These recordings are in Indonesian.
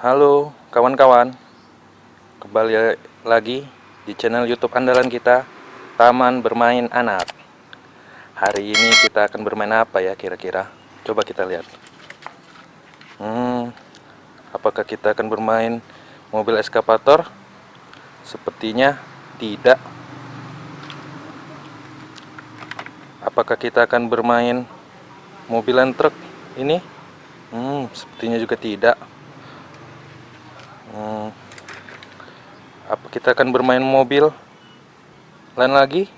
Halo kawan-kawan. Kembali lagi di channel youtube andalan kita Taman Bermain Anak. Hari ini kita akan bermain apa ya kira-kira? Coba kita lihat. Hmm Apakah kita akan bermain mobil eskapator? Sepertinya tidak. Apakah kita akan bermain mobilan truk ini? Hmm sepertinya juga tidak Hmm, apa kita akan bermain mobil lain lagi?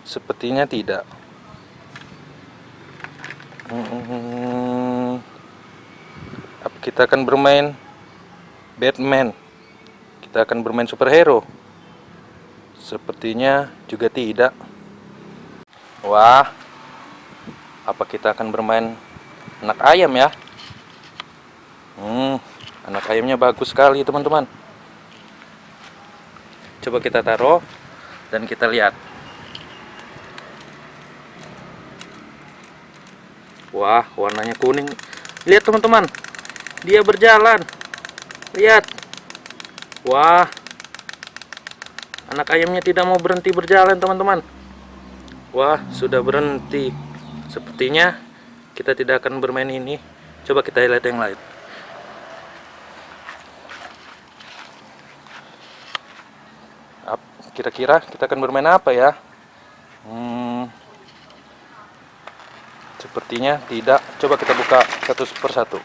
Sepertinya tidak. Hmm, apa kita akan bermain Batman? Kita akan bermain superhero? Sepertinya juga tidak. Wah, apa kita akan bermain anak ayam ya? Hmm, anak ayamnya bagus sekali teman-teman. Coba kita taruh dan kita lihat. Wah warnanya kuning. Lihat teman-teman. Dia berjalan. Lihat. Wah. Anak ayamnya tidak mau berhenti berjalan teman-teman. Wah sudah berhenti. Sepertinya kita tidak akan bermain ini. Coba kita lihat yang lain kira-kira kita akan bermain apa ya? Hmm, sepertinya tidak. Coba kita buka satu persatu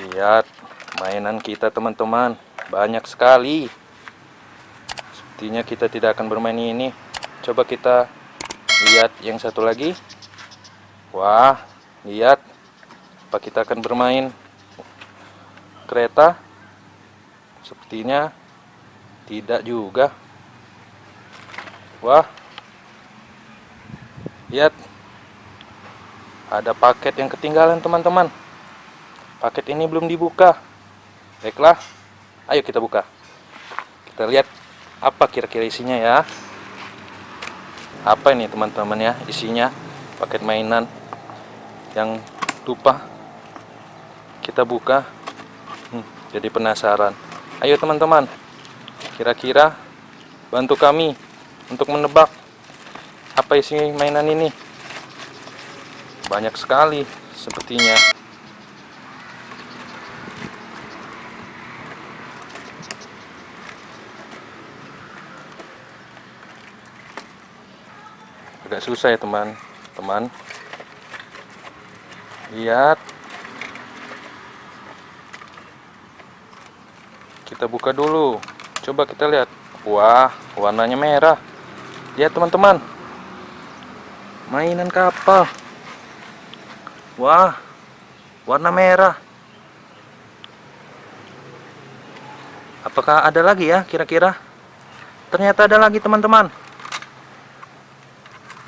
lihat mainan kita teman-teman. Banyak sekali. Sepertinya kita tidak akan bermain ini. Coba kita lihat yang satu lagi. Wah lihat. Apa kita akan bermain? Kereta Sepertinya tidak juga. Wah. Lihat. Ada paket yang ketinggalan, teman-teman. Paket ini belum dibuka. Baiklah. Ayo kita buka. Kita lihat apa kira-kira isinya ya. Apa ini, teman-teman ya, isinya? Paket mainan yang lupa kita buka. Hmm, jadi penasaran. Ayo teman-teman, kira-kira bantu kami untuk menebak apa isi mainan ini. Banyak sekali sepertinya. Agak susah ya teman-teman. Lihat kita buka dulu. Coba kita lihat. Wah warnanya merah. Lihat teman-teman. Mainan kapal. Wah warna merah. Apakah ada lagi ya kira-kira? Ternyata ada lagi teman-teman.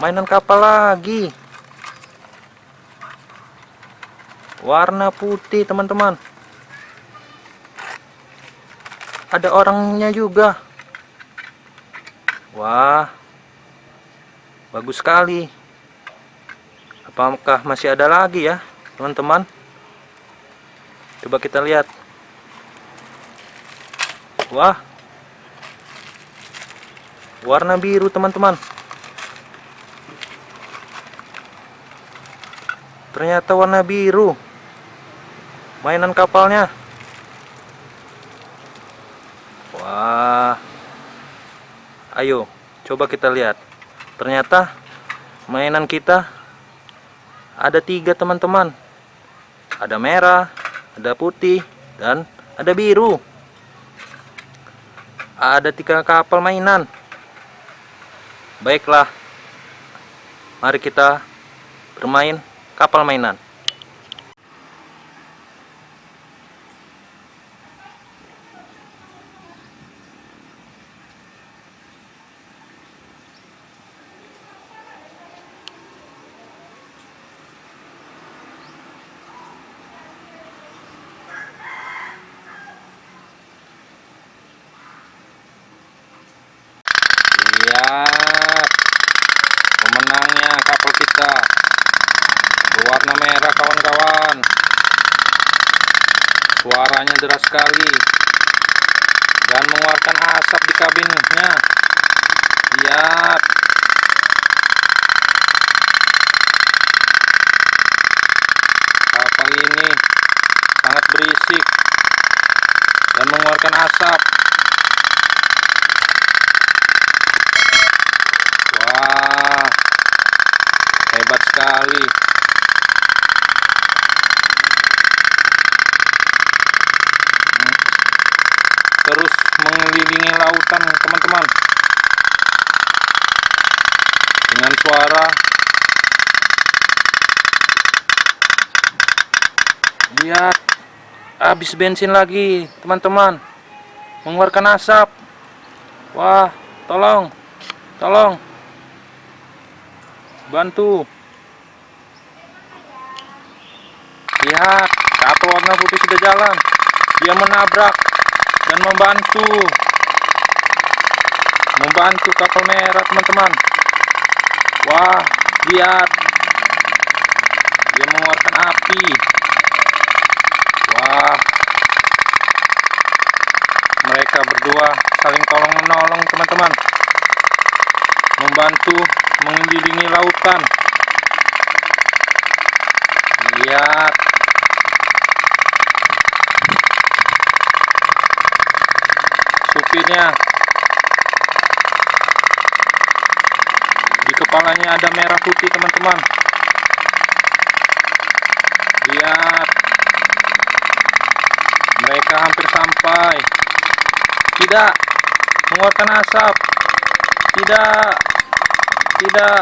Mainan kapal lagi. Warna putih teman-teman ada orangnya juga. Wah bagus sekali. Apakah masih ada lagi ya teman-teman? Coba kita lihat. Wah warna biru teman-teman. Ternyata warna biru. Mainan kapalnya Wah. Ayo, coba kita lihat. Ternyata mainan kita ada tiga teman-teman. Ada merah, ada putih, dan ada biru. Ada tiga kapal mainan. Baiklah. Mari kita bermain kapal mainan. lihat pemenangnya kapal kita. Berwarna merah kawan-kawan. Suaranya deras sekali. Dan mengeluarkan asap di kabinnya. Lihat kapal ini sangat berisik. Dan mengeluarkan asap. Sekali. terus mengelilingi lautan teman-teman. Dengan suara lihat habis bensin lagi teman-teman. Mengeluarkan asap. Wah tolong tolong. Bantu lihat kapal warna putih sudah jalan. Dia menabrak dan membantu. Membantu kapal merah teman-teman. Wah lihat. Dia mengeluarkan api. Wah. Mereka berdua saling tolong menolong teman-teman. Membantu mengelilingi lautan. Lihat supirnya di kepalanya ada merah putih teman-teman. Lihat. Mereka hampir sampai. Tidak. Mengeluarkan asap. Tidak. Tidak.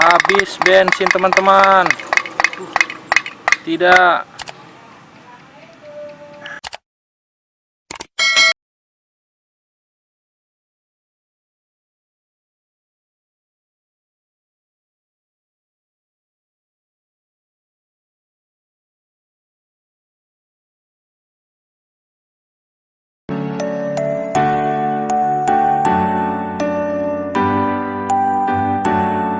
Habis bensin teman-teman. Tidak